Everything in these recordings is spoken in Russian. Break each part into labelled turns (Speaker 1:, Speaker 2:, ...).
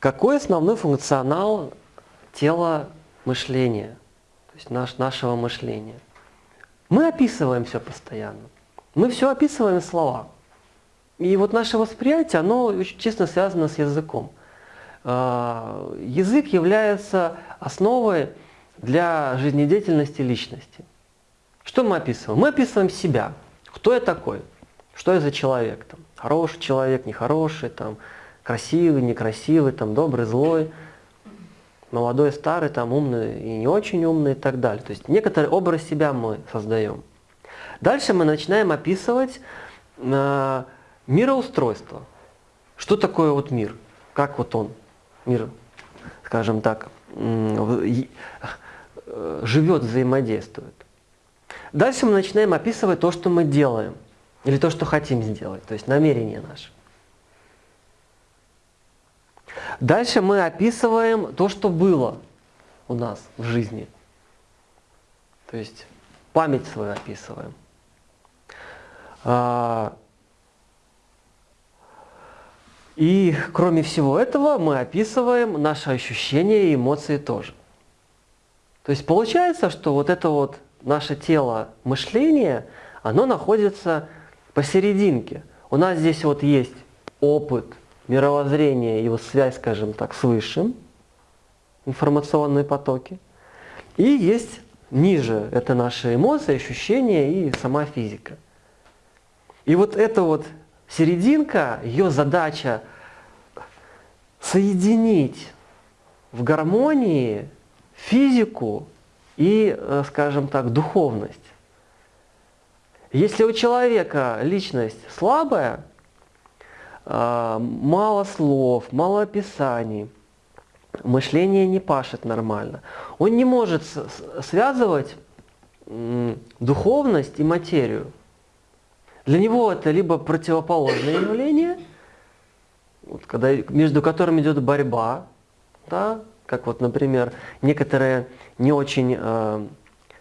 Speaker 1: какой основной функционал тела мышления, то есть наш, нашего мышления? Мы описываем все постоянно. Мы все описываем слова. И вот наше восприятие, оно очень тесно связано с языком. А, язык является основой для жизнедеятельности личности. Что мы описываем? Мы описываем себя. Кто я такой? Что я за человек? Там, хороший человек, нехороший, там, красивый, некрасивый, там, добрый, злой, молодой, старый, там, умный и не очень умный и так далее. То есть некоторый образ себя мы создаем. Дальше мы начинаем описывать э, мироустройство. Что такое вот мир? Как вот он, мир, скажем так, э, живет, взаимодействует. Дальше мы начинаем описывать то, что мы делаем, или то, что хотим сделать, то есть намерение наше. Дальше мы описываем то, что было у нас в жизни. То есть память свою описываем. А, и кроме всего этого мы описываем наши ощущения и эмоции тоже. То есть получается, что вот это вот наше тело мышление, оно находится посерединке. У нас здесь вот есть опыт, мировоззрение, его связь, скажем так, с высшим, информационные потоки. И есть ниже, это наши эмоции, ощущения и сама физика. И вот эта вот серединка, ее задача соединить в гармонии физику и, э, скажем так, духовность. Если у человека личность слабая, мало слов, мало описаний, мышление не пашет нормально, он не может связывать духовность и материю. Для него это либо противоположное явление, вот, когда, между которыми идет борьба, да, как вот, например, некоторые не очень э,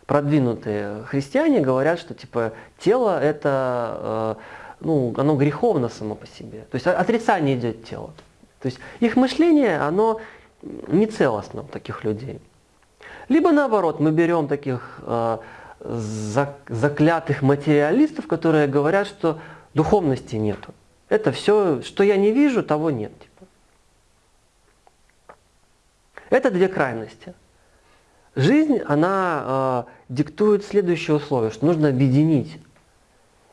Speaker 1: продвинутые христиане говорят, что типа тело это, э, ну, оно греховно само по себе. То есть отрицание идет тело. То есть их мышление, оно не целостно у таких людей. Либо наоборот, мы берем таких э, заклятых материалистов, которые говорят, что духовности нету. Это все, что я не вижу, того нет. Это две крайности. Жизнь, она э, диктует следующее условие, что нужно объединить.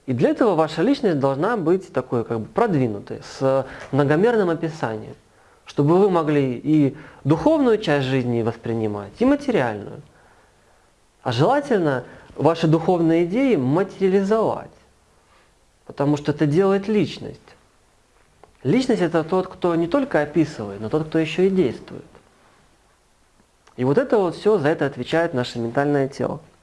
Speaker 1: И для этого ваша личность должна быть такой как бы продвинутой, с многомерным описанием, чтобы вы могли и духовную часть жизни воспринимать, и материальную. А желательно ваши духовные идеи материализовать, потому что это делает личность. Личность это тот, кто не только описывает, но тот, кто еще и действует. И вот это вот все, за это отвечает наше ментальное тело.